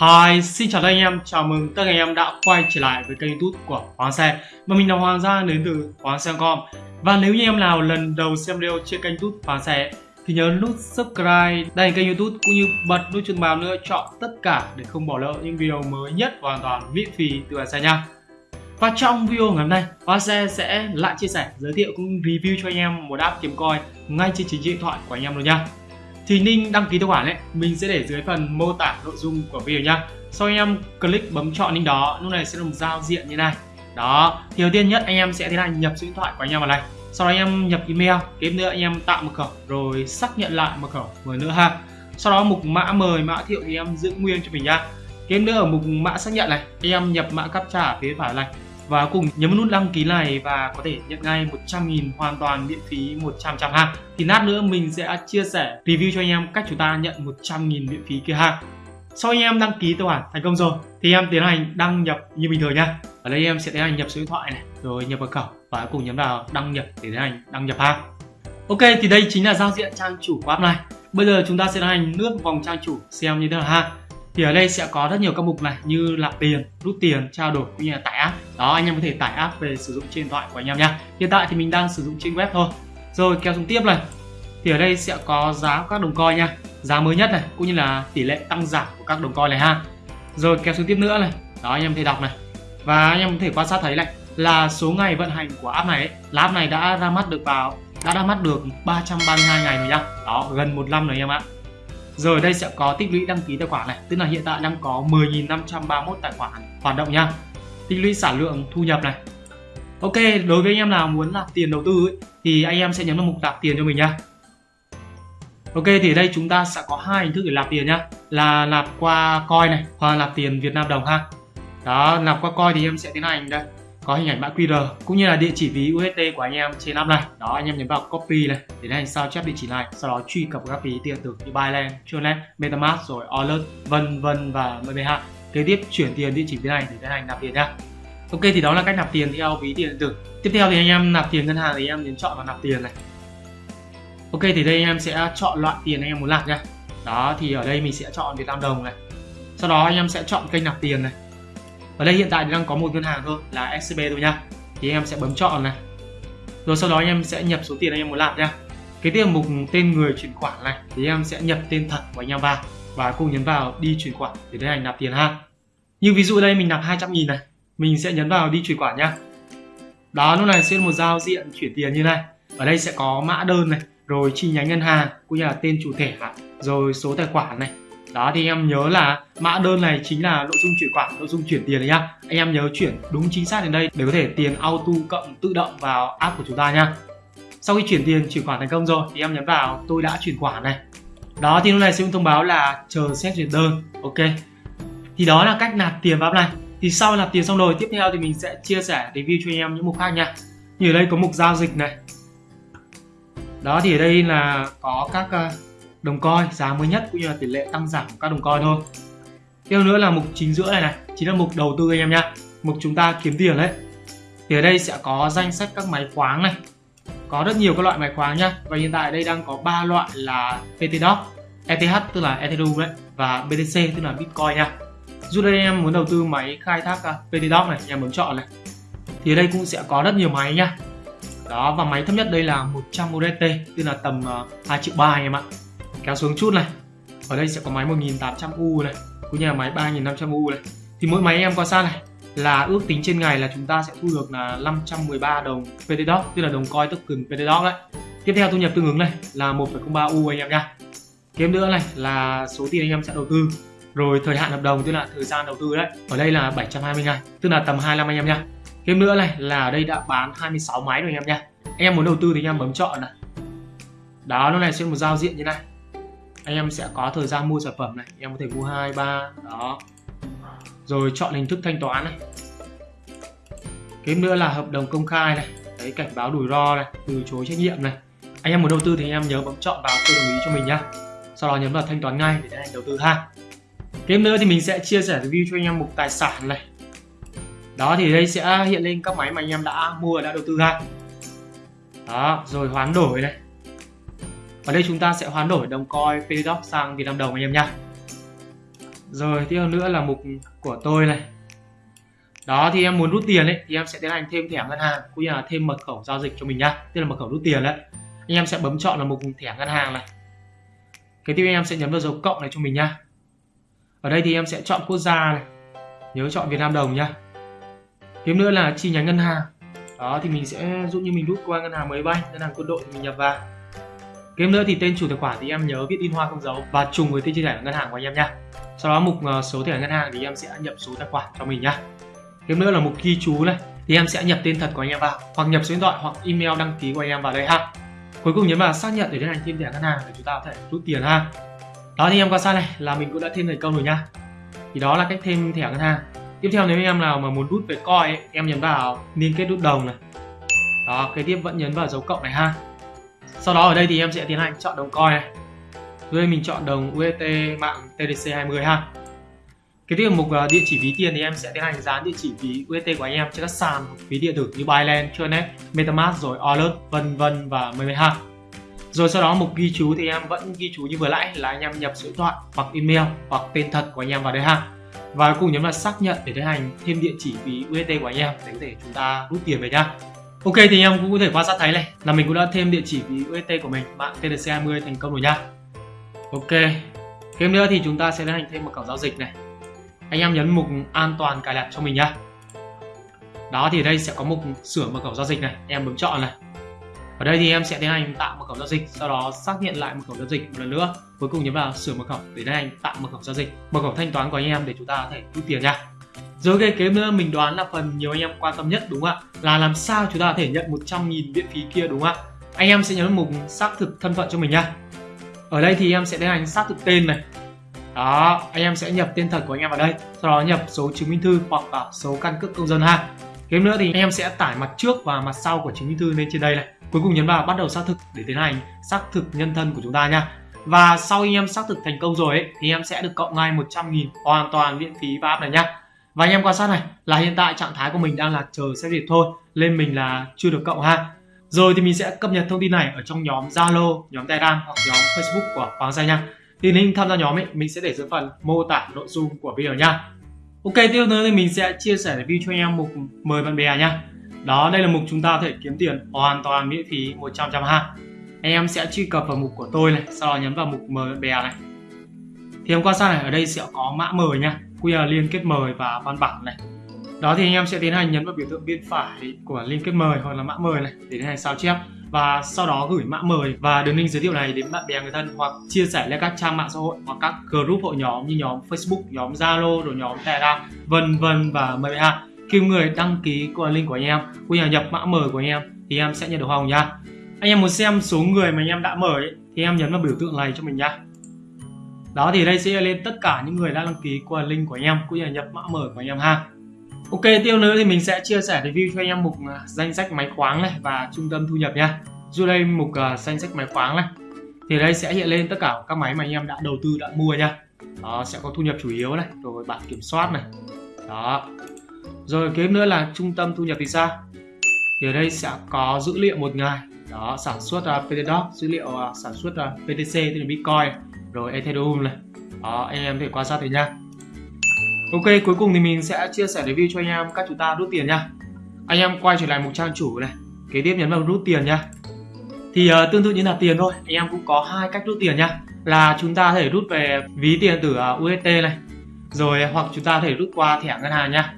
Hi, xin chào tất cả anh em, chào mừng tất cả anh em đã quay trở lại với kênh youtube của Hoàng Xe. Và mình là Hoàng Giang đến từ Hoàng Xe.com Và nếu như em nào lần đầu xem video trên kênh youtube Hoàng Xe Thì nhớ nút subscribe, đăng kênh youtube cũng như bật nút chuông báo nữa chọn tất cả để không bỏ lỡ những video mới nhất hoàn toàn miễn phí từ Hoàng Xe nha. Và trong video ngày hôm nay, Hoàng Xe sẽ lại chia sẻ, giới thiệu cũng review cho anh em một app kiếm coin ngay trên chính điện thoại của anh em luôn nha thì Ninh đăng ký tài khoản ấy, mình sẽ để dưới phần mô tả nội dung của video nhá. Sau anh em click bấm chọn link đó, lúc này sẽ là một giao diện như này. Đó, thì đầu tiên nhất anh em sẽ tiến hành nhập số điện thoại của anh em vào này. Sau đó anh em nhập email, tiếp nữa anh em tạo mật khẩu, rồi xác nhận lại mật khẩu một nữa ha. Sau đó mục mã mời, mã thiệu thì em giữ nguyên cho mình nhá. Tiếp nữa ở mục mã xác nhận này, anh em nhập mã captcha phía phải này và cùng nhấn nút đăng ký này và có thể nhận ngay 100.000 hoàn toàn miễn phí 100 trăm ha thì lát nữa mình sẽ chia sẻ review cho anh em cách chúng ta nhận 100.000 miễn phí kia ha sau anh em đăng ký tài khoản thành công rồi, thì em tiến hành đăng nhập như bình thường nha. Ở đây em sẽ tiến hành nhập số điện thoại này, rồi nhập mật khẩu và cùng nhấn vào đăng nhập để tiến hành đăng nhập ha ok, thì đây chính là giao diện trang chủ của app này. Bây giờ chúng ta sẽ tiến hành lướt vòng trang chủ xem như thế nào ha thì ở đây sẽ có rất nhiều các mục này như nạp tiền rút tiền trao đổi cũng như là tải app. Đó anh em có thể tải app về sử dụng trên điện thoại của anh em nha hiện tại thì mình đang sử dụng trên web thôi. Rồi kéo xuống tiếp này. Thì ở đây sẽ có giá các đồng coin nha. Giá mới nhất này cũng như là tỷ lệ tăng giảm của các đồng coin này ha. Rồi kéo xuống tiếp nữa này. Đó anh em thể đọc này. Và anh em có thể quan sát thấy này là số ngày vận hành của app này ấy, là app này đã ra mắt được vào đã ra mắt được 332 ngày rồi nha đó gần một năm rồi anh em ạ rồi đây sẽ có tích lũy đăng ký tài khoản này, tức là hiện tại đang có 10.531 tài khoản hoạt động nha. Tích lũy sản lượng thu nhập này. Ok, đối với anh em nào muốn làm tiền đầu tư ấy, thì anh em sẽ nhấn vào mục nạp tiền cho mình nha. Ok thì đây chúng ta sẽ có hai hình thức để nạp tiền nhá, là nạp qua coin này hoặc là nạp tiền Việt Nam đồng ha. Đó, nạp qua coin thì em sẽ tiến hành đây có hình ảnh mã QR cũng như là địa chỉ ví USD của anh em trên app này. Đó anh em nhấn vào copy này để anh sao chép địa chỉ này sau đó truy cập các ví tiền tử như Binance, Tronet, MetaMask rồi Alert vân vân và MBH kế tiếp chuyển tiền địa chỉ bên này để tiến hành nạp tiền nha. Ok thì đó là cách nạp tiền theo ví tiền tử. Tiếp theo thì anh em nạp tiền ngân hàng thì anh em nhấn chọn vào nạp tiền này. Ok thì đây anh em sẽ chọn loại tiền anh em muốn nạp nha đó thì ở đây mình sẽ chọn Việt Nam đồng này. Sau đó anh em sẽ chọn kênh nạp tiền này ở đây hiện tại đang có một ngân hàng thôi, là SCB thôi nha thì em sẽ bấm chọn này. Rồi sau đó em sẽ nhập số tiền anh em muốn làm nha cái tiêu mục tên người chuyển khoản này, thì em sẽ nhập tên thật của anh em vào và cùng nhấn vào đi chuyển khoản để tiến hành nạp tiền ha. Như ví dụ đây, mình nạp 200 nghìn này, mình sẽ nhấn vào đi chuyển khoản nha đó, lúc này sẽ một giao diện chuyển tiền như này. Ở đây sẽ có mã đơn này, rồi chi nhánh ngân hàng, cũng như là tên chủ thể rồi số tài khoản này đó thì em nhớ là mã đơn này chính là nội dung chuyển khoản nội dung chuyển tiền đấy nhá. Anh em nhớ chuyển đúng chính xác đến đây để có thể tiền auto cộng tự động vào app của chúng ta nhá. Sau khi chuyển tiền chuyển khoản thành công rồi thì em nhấn vào tôi đã chuyển khoản này. Đó thì lúc này sẽ thông báo là chờ xét duyệt đơn. Ok. Thì đó là cách nạp tiền vào app này. Thì sau nạp tiền xong rồi tiếp theo thì mình sẽ chia sẻ review cho anh em những mục khác nha như ở đây có mục giao dịch này. Đó thì ở đây là có các uh, đồng coi giá mới nhất cũng như là tỷ lệ tăng giảm của các đồng coi thôi. Tiếp nữa là mục chính giữa này này chính là mục đầu tư anh em nhá, mục chúng ta kiếm tiền đấy. Thì ở đây sẽ có danh sách các máy khoáng này. Có rất nhiều các loại máy khoáng nhá. Và hiện tại đây đang có ba loại là PTDOC ETH tức là Ethereum đấy và BTC tức là Bitcoin nha. Dù đây em muốn đầu tư máy khai thác à, PTDOC này em muốn chọn này. Thì ở đây cũng sẽ có rất nhiều máy nhá. Đó và máy thấp nhất đây là 100 USDT tức là tầm à, 2 triệu ba anh em ạ kéo xuống chút này. Ở đây sẽ có máy 1800U này cũng như là máy 3500U này. Thì mỗi máy em quan sát này là ước tính trên ngày là chúng ta sẽ thu được là 513 đồng PTDOC tức là đồng coin token PTDOC đấy. Tiếp theo thu nhập tương ứng này là 1,03 U anh em nha. Kiếm nữa này là số tiền anh em sẽ đầu tư. Rồi thời hạn hợp đồng tức là thời gian đầu tư đấy ở đây là 720 ngày tức là tầm 25 anh em nha. Thêm nữa này là ở đây đã bán 26 máy rồi anh em nha. Anh em muốn đầu tư thì anh em bấm chọn này. Đó lúc này sẽ một giao diện như này anh em sẽ có thời gian mua sản phẩm này. Em có thể mua hai, ba, đó. Rồi chọn hình thức thanh toán này. Kiếm nữa là hợp đồng công khai này. Đấy, cảnh báo rủi ro này, từ chối trách nhiệm này. Anh em muốn đầu tư thì anh em nhớ bấm chọn vào tôi đồng ý cho mình nhá. Sau đó nhấn vào thanh toán ngay để tiến hành đầu tư ha. Kiếm nữa thì mình sẽ chia sẻ review cho anh em mục tài sản này. Đó, thì đây sẽ hiện lên các máy mà anh em đã mua, đã đầu tư ha. Đó, rồi hoán đổi này ở đây chúng ta sẽ hoán đổi đồng coin PDOC sang Việt Nam đồng anh em nha rồi, tiếp nữa là mục của tôi này. Đó, thì em muốn rút tiền ấy, thì em sẽ tiến hành thêm thẻ ngân hàng cũng như là thêm mật khẩu giao dịch cho mình nhá. Tức là mật khẩu rút tiền đấy. Anh em sẽ bấm chọn là mục thẻ ngân hàng này. Cái tiếp em sẽ nhấn vào dấu cộng này cho mình nhá. Ở đây thì em sẽ chọn quốc gia này. Nhớ chọn Việt Nam đồng nhá. Tiếp nữa là chi nhánh ngân hàng. Đó, thì mình sẽ dụ như mình rút qua ngân hàng mới bay, ngân hàng quân đội thì mình nhập vào. Game nữa thì tên chủ tài khoản thì em nhớ viết in hoa không dấu và trùng với tên chi sẻ ngân hàng của anh em nha. Sau đó mục ờ, số thẻ ngân hàng thì em sẽ nhập số tài khoản cho mình nhá. Game nữa là mục ghi chú này thì em sẽ nhập tên thật của anh em vào hoặc nhập số điện thoại hoặc email đăng ký của anh em vào đây ha. Cuối cùng nhấn vào xác nhận để tiến hành thêm thẻ ngân hàng để chúng ta có thể rút tiền ha. Đó thì em qua sang này là mình cũng đã thêm thành công rồi nha. Thì đó là cách thêm thẻ ngân hàng. Tiếp theo nếu em nào mà muốn rút về coin ấy, em nhấn vào liên kết rút đồng này. Đó, kế tiếp vẫn nhấn vào dấu cộng này ha sau đó ở đây thì em sẽ tiến hành chọn đồng coin này. Dưới đây mình chọn đồng UST mạng TDC20 ha. Cái tiếp mục địa chỉ ví tiền thì em sẽ tiến hành dán địa chỉ ví UST của anh em trên các sàn ví điện tử như Binance, Tronet, MetaMask rồi Alert vân vân và mười ha. Rồi sau đó mục ghi chú thì em vẫn ghi chú như vừa nãy là anh em nhập số điện thoại hoặc email hoặc tên thật của anh em vào đây ha. Và cùng nhấn vào xác nhận để tiến hành thêm địa chỉ ví UST của anh em để có thể chúng ta rút tiền về nhá Ok thì em cũng có thể quan sát thấy này là mình cũng đã thêm địa chỉ ví UST của mình mạng TDC20 thành công rồi nha. Ok. Thêm nữa thì chúng ta sẽ tiến hành thêm một cổng giao dịch này. Anh em nhấn mục an toàn cài đặt cho mình nhá. Đó thì đây sẽ có mục sửa mật khẩu giao dịch này, em bấm chọn này. Ở đây thì em sẽ tiến hành tạo mật khẩu giao dịch, sau đó xác nhận lại mật khẩu giao dịch một lần nữa. Cuối cùng nhấn vào sửa mật khẩu để tiến hành tạo mật khẩu giao dịch, mật khẩu thanh toán của anh em để chúng ta có thể rút tiền nha. Rồi cái kế nữa ờ, mình đoán là phần nhiều anh em quan tâm nhất đúng không ạ? Là làm sao chúng ta có thể nhận 100.000 viện phí kia đúng không ạ? Anh em sẽ nhấn mục xác thực thân phận cho mình nhá. Ở đây thì em sẽ tiến hành xác thực tên này. Đó, anh em sẽ nhập tên thật của anh em vào đây, sau đó nhập số chứng minh thư hoặc là số căn cước công dân ha. Kế nữa thì anh em sẽ tải mặt trước và mặt sau của chứng minh thư lên trên đây này. Cuối cùng nhấn vào bắt đầu xác thực để tiến hành xác thực nhân thân của chúng ta nha. Và sau anh em xác thực thành công rồi ấy, thì em sẽ được cộng ngay 100.000 hoàn toàn miễn phí và app này nhá. Và anh em quan sát này là hiện tại trạng thái của mình đang là chờ xét duyệt thôi Lên mình là chưa được cộng ha. Rồi thì mình sẽ cập nhật thông tin này ở trong nhóm Zalo, nhóm Telegram hoặc nhóm Facebook của Hoàng Gia nha. Thì link tham gia nhóm ấy mình sẽ để dưới phần mô tả nội dung của video nha. Ok tiếp nữa thì mình sẽ chia sẻ review cho anh em mục mời bạn bè nha. Đó đây là mục chúng ta có thể kiếm tiền hoàn toàn miễn phí 100 trăm ha. Anh em sẽ truy cập vào mục của tôi này Sau đó nhấn vào mục mời bạn bè này. Thì em quan sát này ở đây sẽ có mã mời nha. QR liên kết mời và văn bản này đó thì anh em sẽ tiến hành nhấn vào biểu tượng bên phải của liên kết mời hoặc là mã mời này để tiến hành sao chép và sau đó gửi mã mời và đường link giới thiệu này đến bạn bè người thân hoặc chia sẻ lên các trang mạng xã hội hoặc các group hội nhóm như nhóm Facebook, nhóm Zalo, rồi nhóm Telegram, vân vân và mời ha. Khi người đăng ký qua link của anh em, cũng như nhập mã mời của anh em thì em sẽ nhận được hồng nha. Anh em muốn xem số người mà anh em đã mời thì em nhấn vào biểu tượng này cho mình nha đó thì đây sẽ lên tất cả những người đã đăng ký qua link của anh em cũng như là nhập mã mở của anh em ha. Ok tiêu nữa thì mình sẽ chia sẻ review cho anh em mục à, danh sách máy khoáng này và trung tâm thu nhập nha. Dù đây mục uh, danh sách máy khoáng này thì đây sẽ hiện lên tất cả các máy mà anh em đã đầu tư đã mua nha. Đó sẽ có thu nhập chủ yếu này rồi bản kiểm soát này. Đó. Rồi kế nữa là trung tâm thu nhập thì sao? Thì ở đây sẽ có dữ liệu một ngày. Đó sản xuất à, uh, PTDOC dữ liệu uh, sản xuất uh, PTC tức là Bitcoin rồi Ethereum này. Đó anh em thể quan sát thấy nha. Ok cuối cùng thì mình sẽ chia sẻ review cho anh em cách chúng ta rút tiền nha. Anh em quay trở lại mục trang chủ này. Kế tiếp nhấn vào rút tiền nha. Thì uh, tương tự như là tiền thôi anh em cũng có hai cách rút tiền nha. Là chúng ta có thể rút về ví tiền từ ờ, uh, UST này. Rồi hoặc chúng ta có thể rút qua thẻ ngân hàng nha.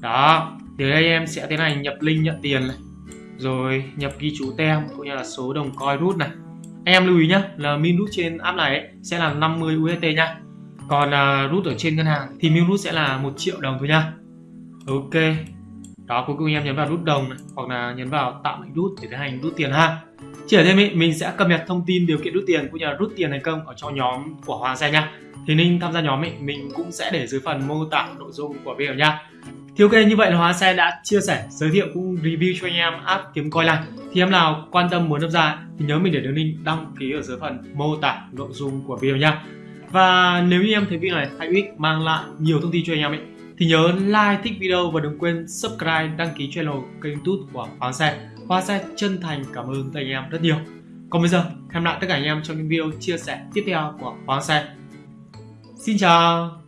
Đó thì đây em sẽ tiến hành nhập link nhận tiền này. Rồi nhập ghi chú tem cũng như là số đồng coin rút này anh em lưu ý nhé là min rút trên app này ấy, sẽ là 50 UST nha. Còn à, uh, rút ở trên ngân hàng thì min rút sẽ là một triệu đồng thôi nha. Ok đó cuối cùng em nhấn vào rút đồng này, hoặc là nhấn vào tạo lệnh rút để tiến hành rút tiền ha. Chỉ ở thêm ý, mình sẽ cập nhật thông tin điều kiện rút tiền cũng như là rút tiền thành công ở trong nhóm của Hoàng Xe nha. Thì Ninh tham gia nhóm ấy, mình cũng sẽ để dưới phần mô tả nội dung của video nha thì ok như vậy là Hóa Xe đã chia sẻ, giới thiệu cũng review cho anh em app kiếm coi này Thì em nào quan tâm muốn tham gia thì nhớ mình để đường link đăng ký ở dưới phần mô tả nội dung của video nha. Và nếu như em thấy video này hay ích mang lại nhiều thông tin cho anh em ấy thì nhớ like, thích video và đừng quên subscribe, đăng ký channel kênh youtube của Hóa Xe Hóa Xe chân thành cảm ơn các anh em rất nhiều. Còn bây giờ, hẹn lại tất cả anh em trong những video chia sẻ tiếp theo của Hóa Xe Xin chào!